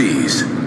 Please.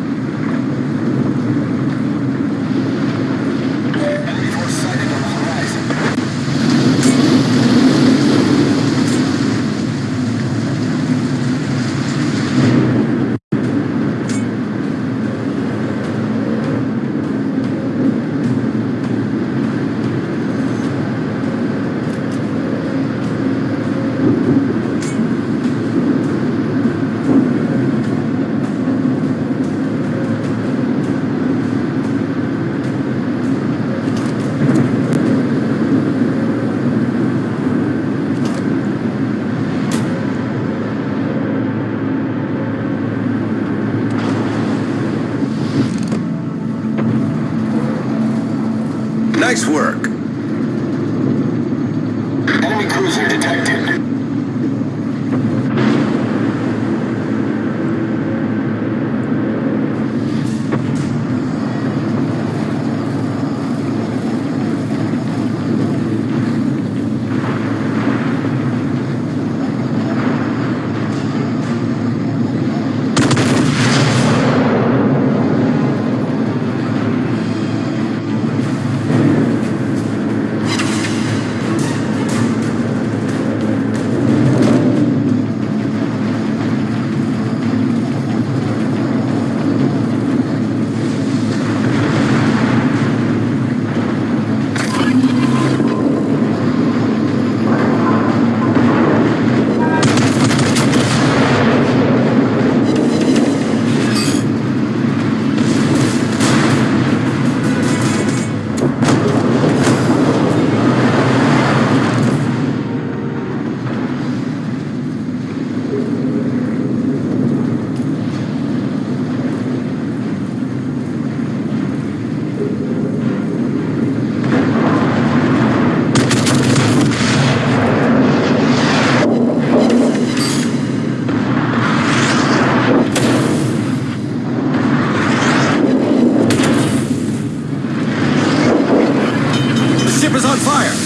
fire!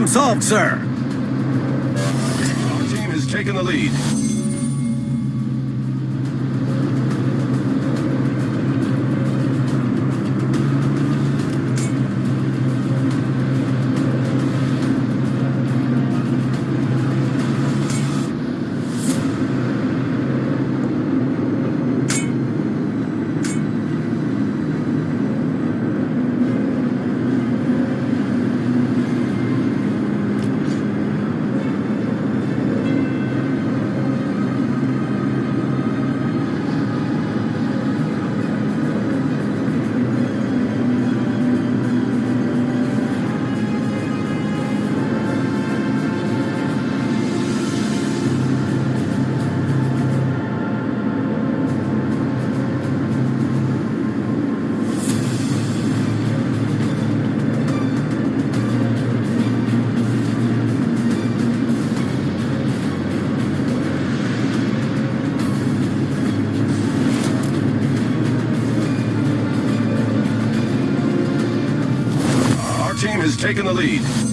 Problem solved, sir. Our team has taken the lead. Taken the lead.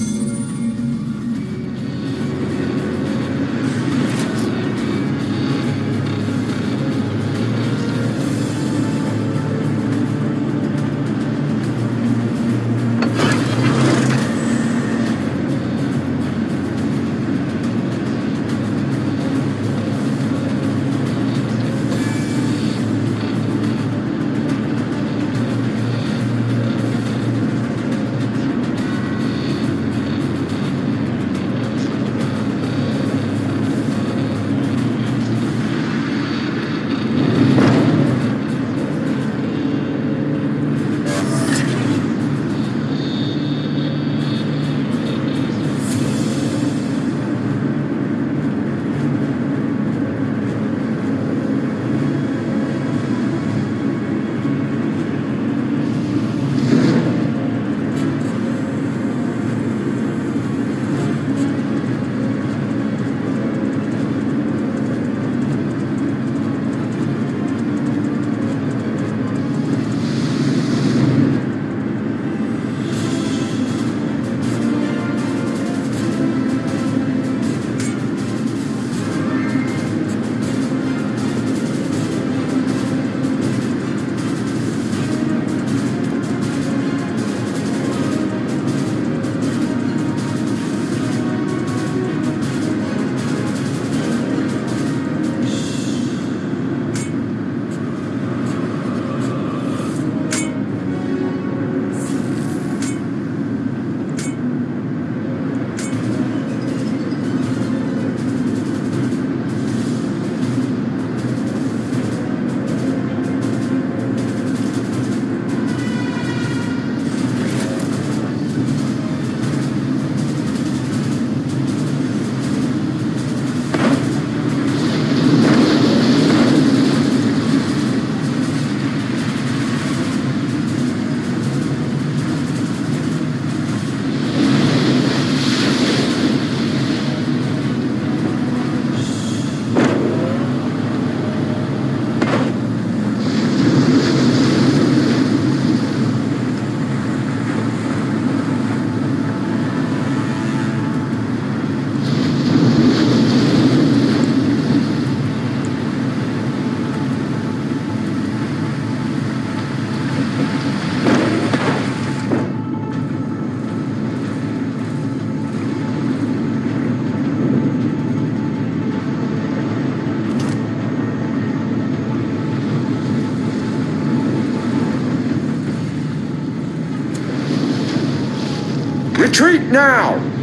Retreat now!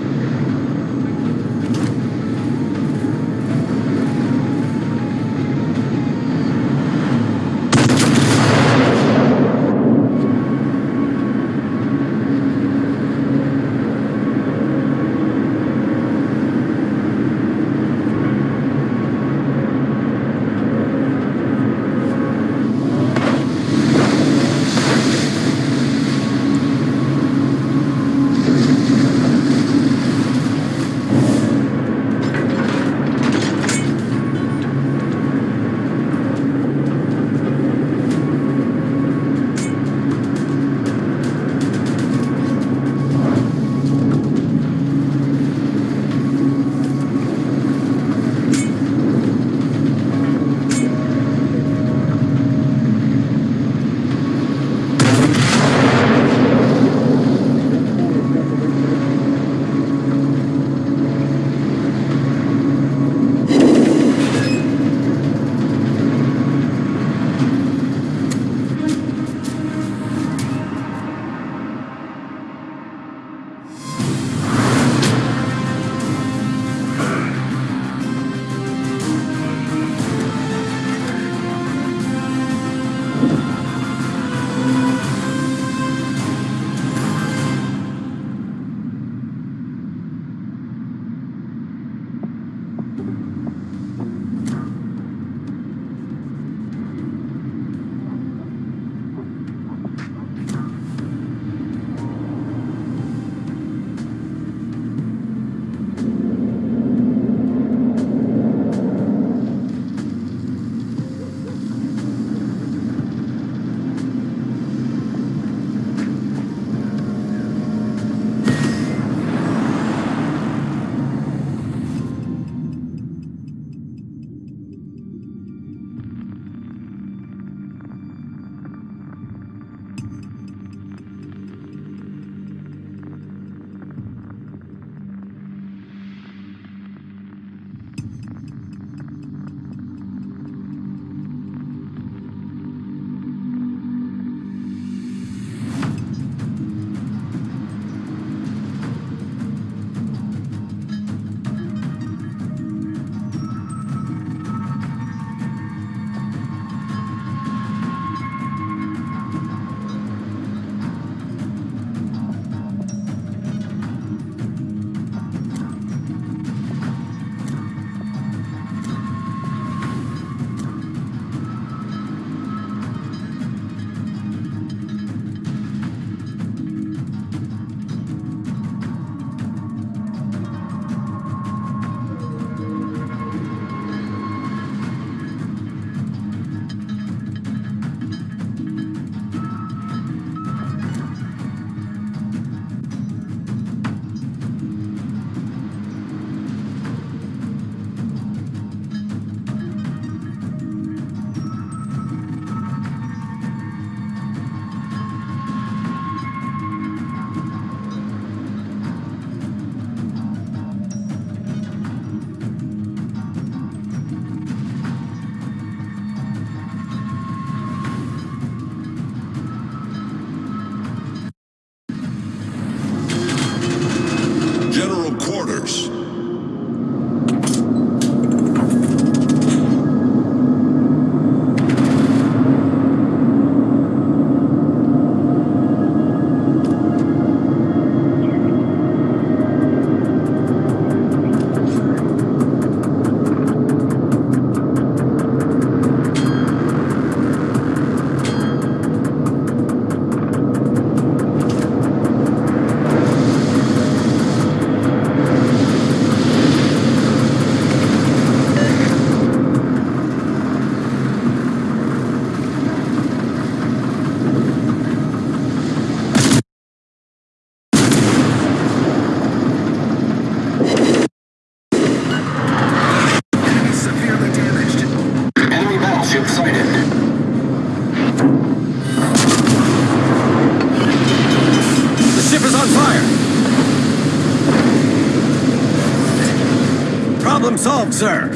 Sir.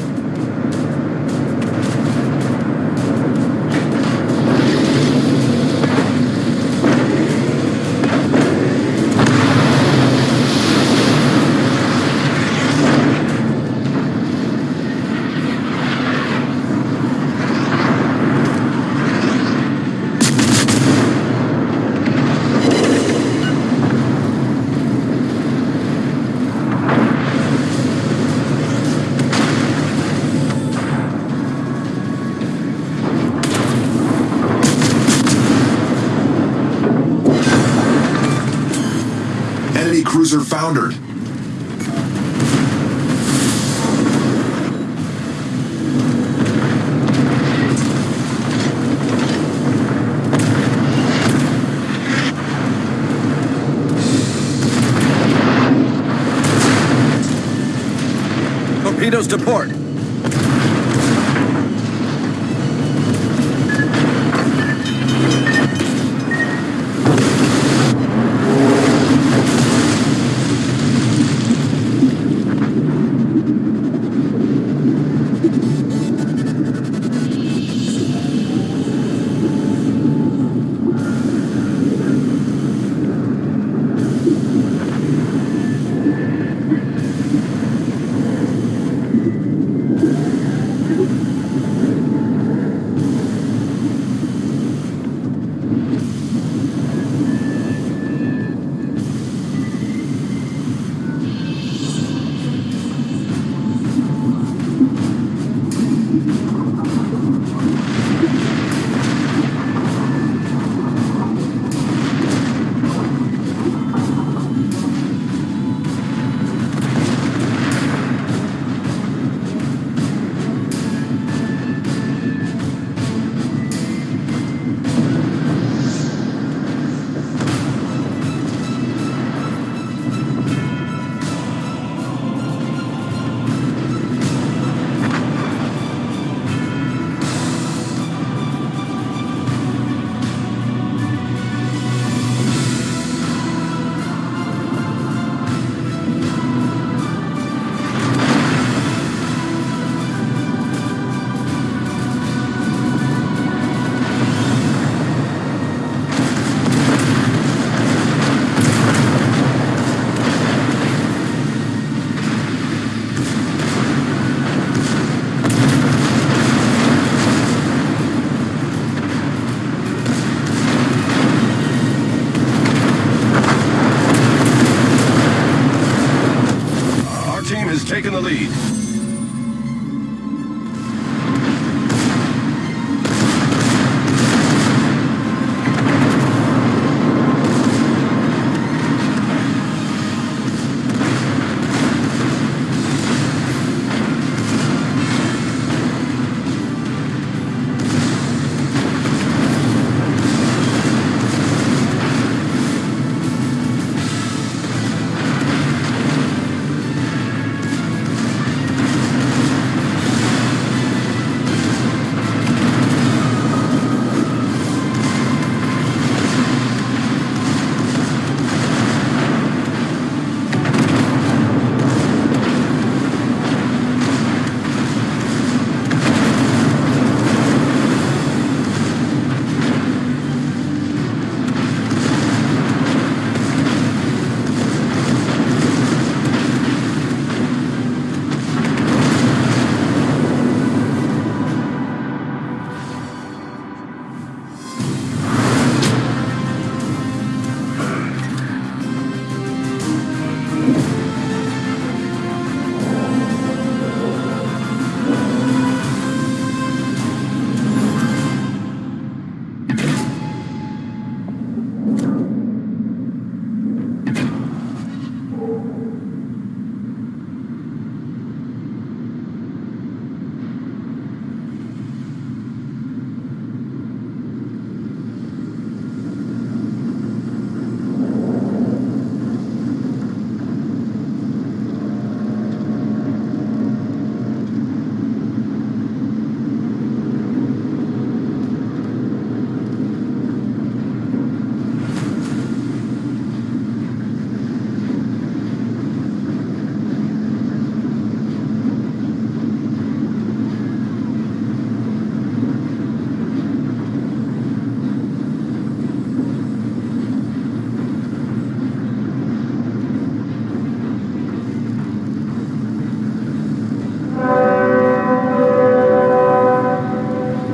Foundered. Torpedoes to port.